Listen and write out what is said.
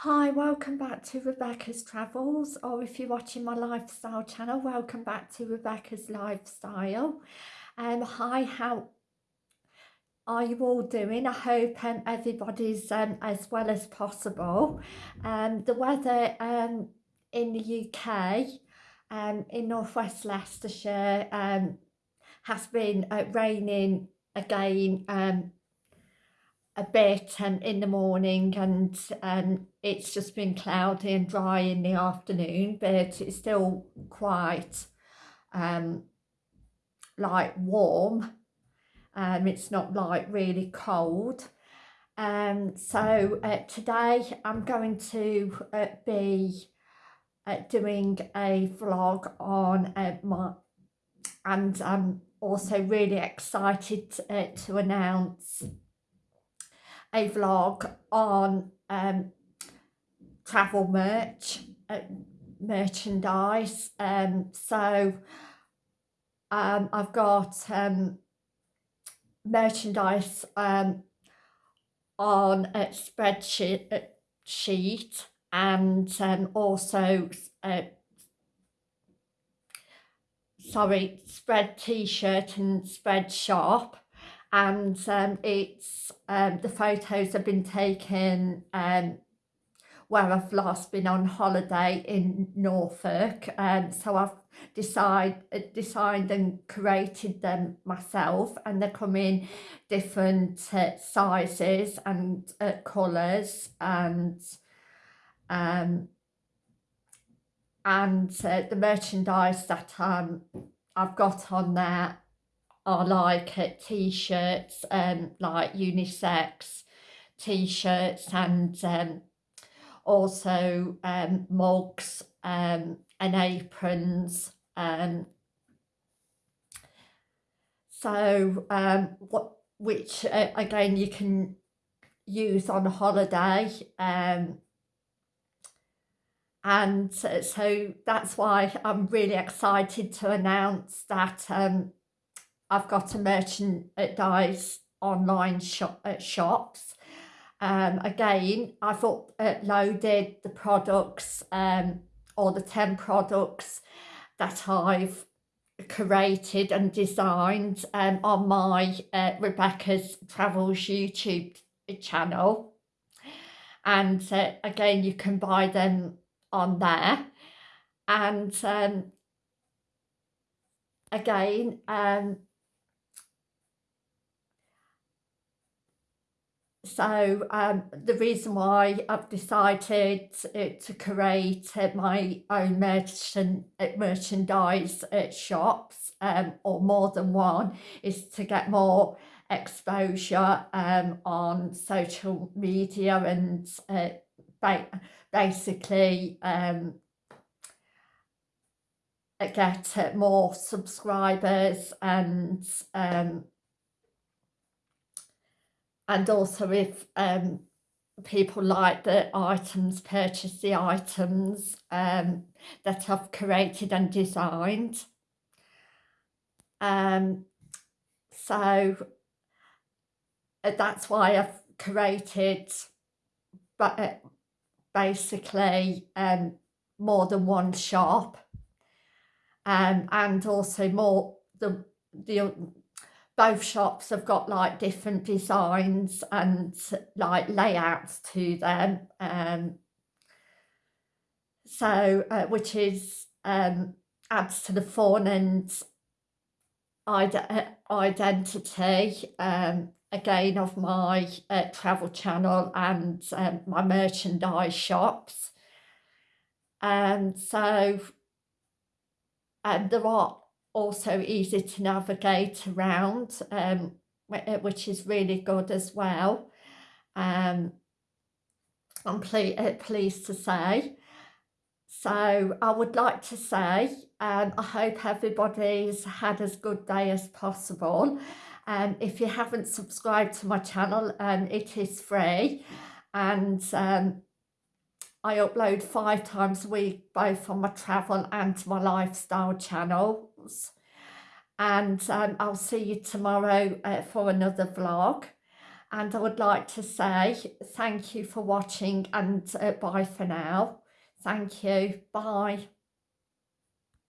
Hi, welcome back to Rebecca's Travels, or if you're watching my lifestyle channel, welcome back to Rebecca's Lifestyle. Um, hi, how are you all doing? I hope um, everybody's um, as well as possible. Um, the weather um, in the UK, um, in northwest Leicestershire, um, has been uh, raining again um, a bit and in the morning and um, it's just been cloudy and dry in the afternoon but it's still quite um, like warm. Um, it's not like really cold. Um, so uh, today I'm going to uh, be uh, doing a vlog on uh, my and I'm also really excited uh, to announce a vlog on um, travel merch, uh, merchandise. Um, so um, I've got um, merchandise um, on a spreadsheet uh, sheet and um, also uh, sorry spread t-shirt and Spreadshop and um, it's um, the photos have been taken um, where I've last been on holiday in Norfolk. Um, so I've decide, uh, designed and created them myself and they come in different uh, sizes and uh, colours and um, and uh, the merchandise that um, I've got on there are like uh, t-shirts um like unisex t-shirts and um also um mugs um and aprons um. So um what which uh, again you can use on holiday um. And so that's why I'm really excited to announce that um, I've got a merchandise online shop at uh, shops. Um, again, I've uploaded the products um, or the 10 products that I've created and designed um, on my uh, Rebecca's Travels YouTube channel. And uh, again, you can buy them on there. And um, again, um, so um, the reason why I've decided to create my own merchant merchandise at shops um, or more than one is to get more exposure um, on social media and uh, ba basically um, get more subscribers and um, and also if um, people like the items, purchase the items um, that I've created and designed. Um, so uh, that's why I've created but uh, basically um, more than one shop um, and also more the the both shops have got like different designs and like layouts to them um so uh, which is um adds to the fun and ide identity um again of my uh, travel channel and um, my merchandise shops. And um, so and there are also easy to navigate around, um, uh, which is really good as well. Um, I'm ple uh, pleased to say. So I would like to say, um, I hope everybody's had as good day as possible. Um, if you haven't subscribed to my channel, um, it is free. And um, I upload five times a week, both on my travel and my lifestyle channels. and um, I'll see you tomorrow uh, for another vlog and I would like to say thank you for watching and uh, bye for now. Thank you. Bye.